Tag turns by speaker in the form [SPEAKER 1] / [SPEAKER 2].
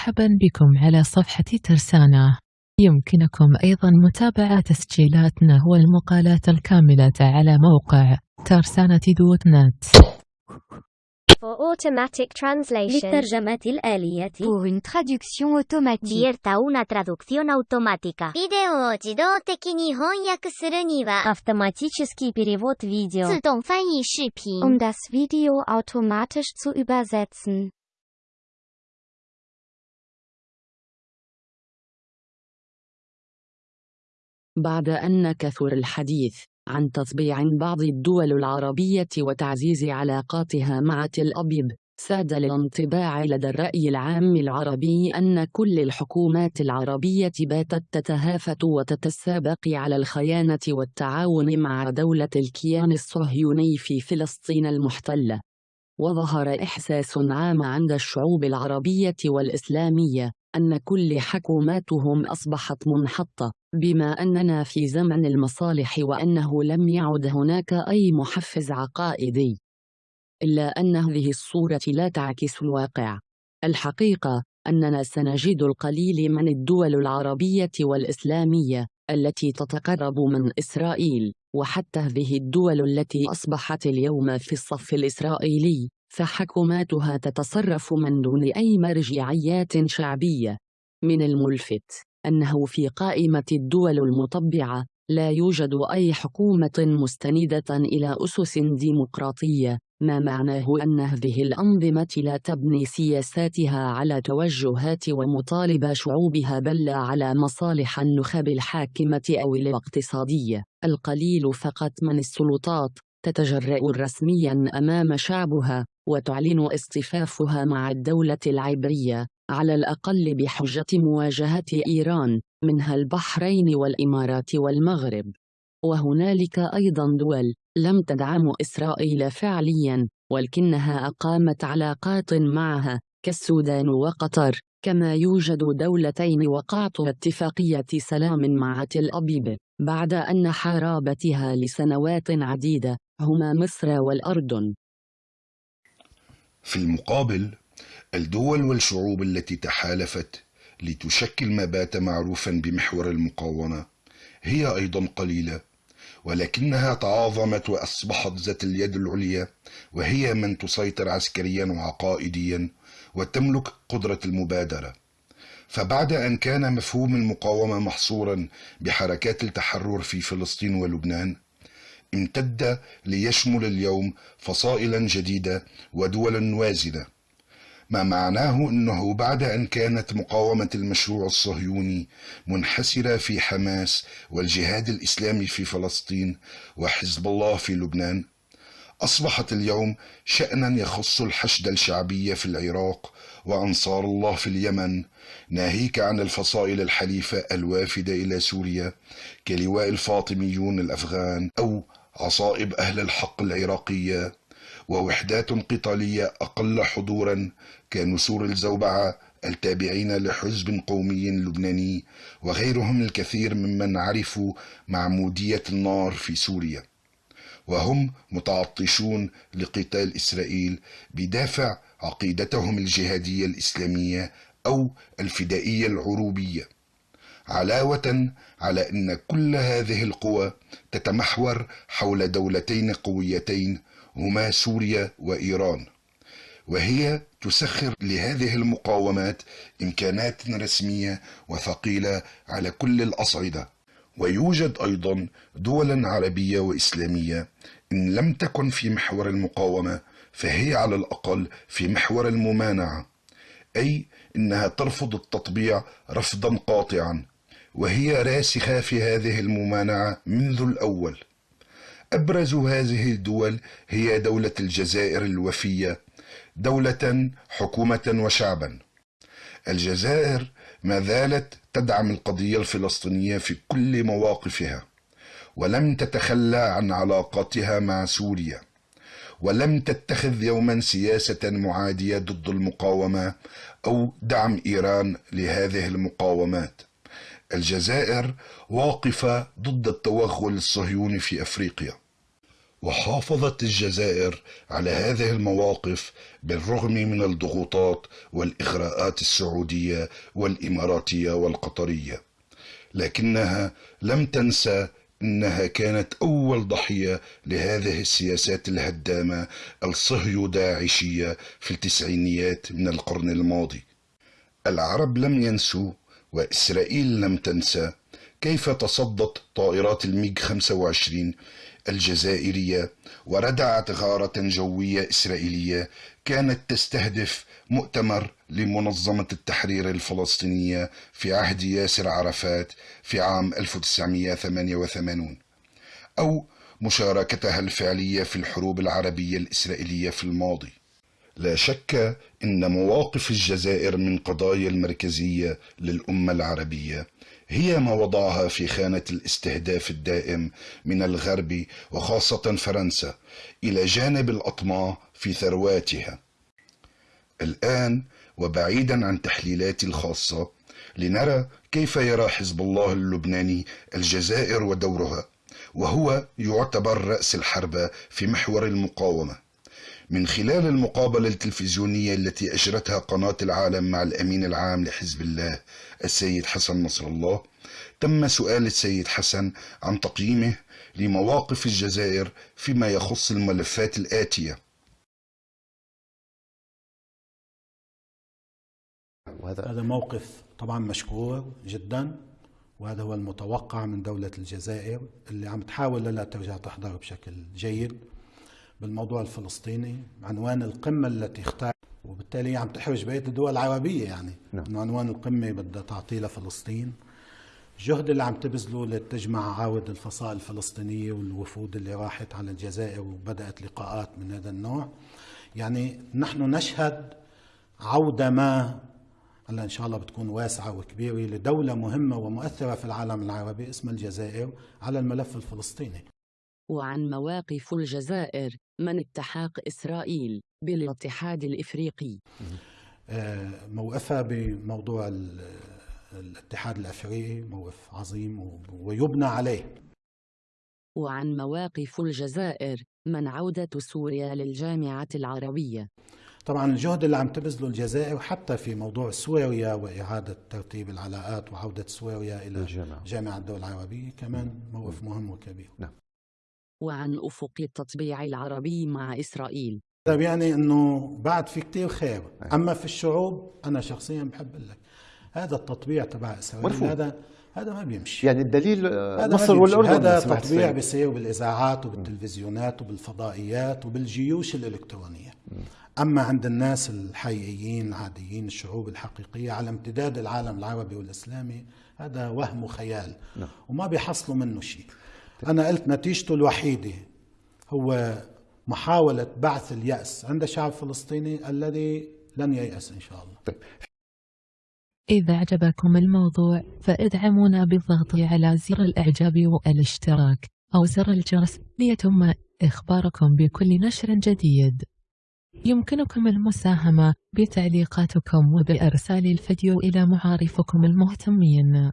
[SPEAKER 1] مرحبا بكم على صفحة ترسانة يمكنكم أيضا متابعة تسجيلاتنا والمقالات الكاملة على موقع ترسانة دوت نت
[SPEAKER 2] For automatic translation.
[SPEAKER 3] للترجمة الآلية
[SPEAKER 4] Pour une traduction automatique.
[SPEAKER 2] Abierta una traducción automática.
[SPEAKER 5] ビデオを自動的に翻訳するには、
[SPEAKER 3] Автоматический перевод видео
[SPEAKER 5] 自動翻译視頻
[SPEAKER 4] Um das Video automatisch zu übersetzen.
[SPEAKER 6] بعد أن كثر الحديث عن تطبيع بعض الدول العربية وتعزيز علاقاتها مع تل أبيب ساد الانطباع لدى الرأي العام العربي أن كل الحكومات العربية باتت تتهافت وتتسابق على الخيانة والتعاون مع دولة الكيان الصهيوني في فلسطين المحتلة. وظهر إحساس عام عند الشعوب العربية والإسلامية أن كل حكوماتهم أصبحت منحطة. بما أننا في زمن المصالح وأنه لم يعد هناك أي محفز عقائدي. إلا أن هذه الصورة لا تعكس الواقع. الحقيقة أننا سنجد القليل من الدول العربية والإسلامية التي تتقرب من إسرائيل وحتى هذه الدول التي أصبحت اليوم في الصف الإسرائيلي فحكوماتها تتصرف من دون أي مرجعيات شعبية. من الملفت. أنه في قائمة الدول المطبعة لا يوجد أي حكومة مستندة إلى أسس ديمقراطية ما معناه أن هذه الأنظمة لا تبني سياساتها على توجهات ومطالب شعوبها بل على مصالح النخب الحاكمة أو الاقتصادية. القليل فقط من السلطات تتجرأ رسميا أمام شعبها وتعلن اصطفافها مع الدولة العبرية. على الأقل بحجة مواجهة إيران منها البحرين والإمارات والمغرب. وهنالك أيضا دول لم تدعم إسرائيل فعليا ولكنها أقامت علاقات معها كالسودان وقطر كما يوجد دولتين وقعت اتفاقية سلام مع تل أبيب بعد أن حاربتها لسنوات عديدة هما مصر والأردن.
[SPEAKER 7] في المقابل الدول والشعوب التي تحالفت لتشكل ما بات معروفا بمحور المقاومة هي أيضا قليلة ولكنها تعاظمت وأصبحت ذات اليد العليا وهي من تسيطر عسكريا وعقائديا وتملك قدرة المبادرة. فبعد أن كان مفهوم المقاومة محصورا بحركات التحرر في فلسطين ولبنان امتد ليشمل اليوم فصائلا جديدة ودولا وازنة. ما معناه أنه بعد أن كانت مقاومة المشروع الصهيوني منحسرة في حماس والجهاد الإسلامي في فلسطين وحزب الله في لبنان أصبحت اليوم شأنا يخص الحشد الشعبي في العراق وأنصار الله في اليمن ناهيك عن الفصائل الحليفة الوافدة إلى سوريا كلواء الفاطميون الأفغان أو عصائب أهل الحق العراقية. ووحدات قتالية أقل حضورا كنسور الزوبعة التابعين لحزب قومي لبناني وغيرهم الكثير ممن عرفوا معمودية النار في سوريا. وهم متعطشون لقتال إسرائيل بدافع عقيدتهم الجهادية الإسلامية أو الفدائية العروبية. علاوة على أن كل هذه القوى تتمحور حول دولتين قويتين هما سوريا وإيران وهي تسخر لهذه المقاومات إمكانات رسمية وثقيلة على كل الأصعدة. ويوجد أيضا دولا عربية وإسلامية إن لم تكن في محور المقاومة فهي على الأقل في محور الممانعة أي إنها ترفض التطبيع رفضا قاطعا وهي راسخة في هذه الممانعة منذ الأول. أبرز هذه الدول هي دولة الجزائر الوفية دولة حكومة وشعبا. الجزائر ما زالت تدعم القضية الفلسطينية في كل مواقفها ولم تتخلى عن علاقاتها مع سوريا ولم تتخذ يوما سياسة معادية ضد المقاومة أو دعم إيران لهذه المقاومات. الجزائر واقفة ضد التوغل الصهيوني في أفريقيا. وحافظت الجزائر على هذه المواقف بالرغم من الضغوطات والإغراءات السعودية والإماراتية والقطرية. لكنها لم تنسى إنها كانت أول ضحية لهذه السياسات الهدامة الصهيو داعشية في التسعينيات من القرن الماضي. العرب لم ينسوا وإسرائيل لم تنسى كيف تصدت طائرات الميج 25 الجزائرية وردعت غارة جوية إسرائيلية كانت تستهدف مؤتمر لمنظمة التحرير الفلسطينية في عهد ياسر عرفات في عام 1988 أو مشاركتها الفعلية في الحروب العربية الإسرائيلية في الماضي. لا شك إن مواقف الجزائر من قضايا المركزية للأمة العربية هي ما وضعها في خانة الاستهداف الدائم من الغرب وخاصة فرنسا إلى جانب الأطماع في ثرواتها. الآن وبعيدا عن تحليلاتي الخاصة لنرى كيف يرى حزب الله اللبناني الجزائر ودورها وهو يعتبر رأس الحربه في محور المقاومة. من خلال المقابلة التلفزيونية التي أجرتها قناة العالم مع الأمين العام لحزب الله السيد حسن نصر الله تم سؤال السيد حسن عن تقييمه لمواقف الجزائر فيما يخص الملفات الآتية.
[SPEAKER 8] وهذا هذا موقف طبعا مشكور جدا وهذا هو المتوقع من دولة الجزائر اللي عم تحاول لا ترجع تحضر بشكل جيد. بالموضوع الفلسطيني عنوان القمة التي اختار وبالتالي عم تحرج بقية الدول العربية يعني نعم. إنه عنوان القمة بدها تعطيه لفلسطين الجهد اللي عم تبذله لتجمع عاود الفصائل الفلسطينية والوفود اللي راحت على الجزائر وبدأت لقاءات من هذا النوع يعني نحن نشهد عودة ما هلا إن شاء الله بتكون واسعة وكبيرة لدولة مهمة ومؤثرة في العالم العربي اسمها الجزائر على الملف الفلسطيني.
[SPEAKER 6] وعن مواقف الجزائر من التحاق إسرائيل بالاتحاد الإفريقي.
[SPEAKER 8] آه، موقفها بموضوع الاتحاد الأفريقي موقف عظيم ويبنى عليه.
[SPEAKER 6] وعن مواقف الجزائر من عودة سوريا للجامعة العربية.
[SPEAKER 8] طبعا الجهد اللي عم تبذله الجزائر حتى في موضوع سوريا وإعادة ترتيب العلاقات وعودة سوريا إلى الجامعة. جامعة الدول العربية كمان موقف مهم وكبير. نعم.
[SPEAKER 6] وعن أفق التطبيع العربي مع إسرائيل.
[SPEAKER 8] طيب يعني أنه بعد في كتير خير. أما في الشعوب أنا شخصيا بحب لك هذا التطبيع تبع إسرائيل مرفوض. هذا هذا ما بيمشي.
[SPEAKER 9] يعني الدليل مصر والأردن
[SPEAKER 8] هذا تطبيع بيصير بالإذاعات وبالتلفزيونات وبالفضائيات وبالجيوش الإلكترونية. أما عند الناس الحقيقيين العاديين الشعوب الحقيقية على امتداد العالم العربي والإسلامي هذا وهم وخيال. نعم. وما بيحصلوا منه شيء. أنا قلت نتيجته الوحيدة هو محاولة بعث اليأس. عند الشعب الفلسطيني الذي لن ييأس إن شاء الله. طيب.
[SPEAKER 1] إذا أعجبكم الموضوع فإدعمونا بالضغط على زر الإعجاب والاشتراك أو زر الجرس ليتم إخباركم بكل نشر جديد. يمكنكم المساهمة بتعليقاتكم وبإرسال الفيديو إلى معارفكم المهتمين.